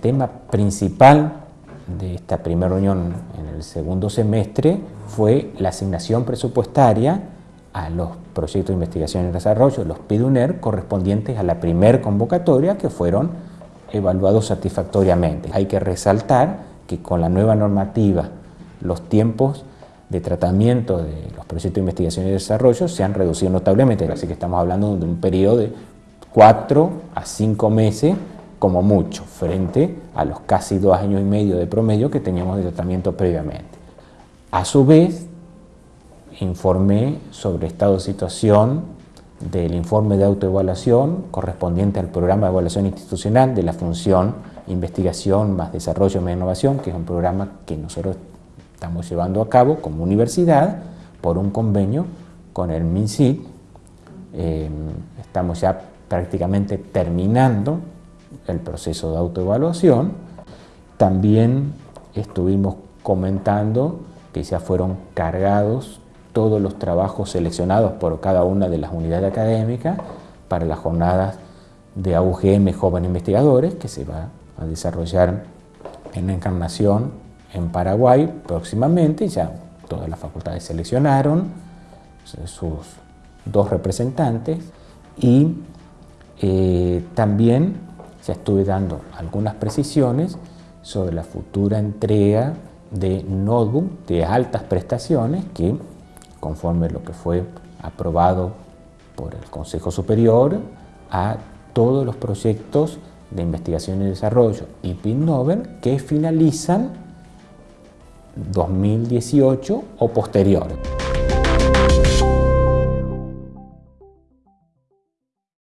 tema principal de esta primera reunión en el segundo semestre fue la asignación presupuestaria a los proyectos de investigación y desarrollo, los PIDUNER, correspondientes a la primer convocatoria que fueron evaluados satisfactoriamente. Hay que resaltar que con la nueva normativa los tiempos de tratamiento de los proyectos de investigación y desarrollo se han reducido notablemente, así que estamos hablando de un periodo de cuatro a cinco meses como mucho, frente a los casi dos años y medio de promedio que teníamos de tratamiento previamente. A su vez, informé sobre estado de situación del informe de autoevaluación correspondiente al programa de evaluación institucional de la función investigación más desarrollo más innovación, que es un programa que nosotros estamos llevando a cabo como universidad por un convenio con el MINSID. Eh, estamos ya prácticamente terminando el proceso de autoevaluación. También estuvimos comentando que ya fueron cargados todos los trabajos seleccionados por cada una de las unidades académicas para las jornadas de AUGM Joven Investigadores, que se va a desarrollar en Encarnación, en Paraguay, próximamente. Ya todas las facultades seleccionaron sus dos representantes y eh, también ya estuve dando algunas precisiones sobre la futura entrega de notebook de altas prestaciones que, conforme lo que fue aprobado por el Consejo Superior, a todos los proyectos de investigación y desarrollo y PIN que finalizan 2018 o posterior.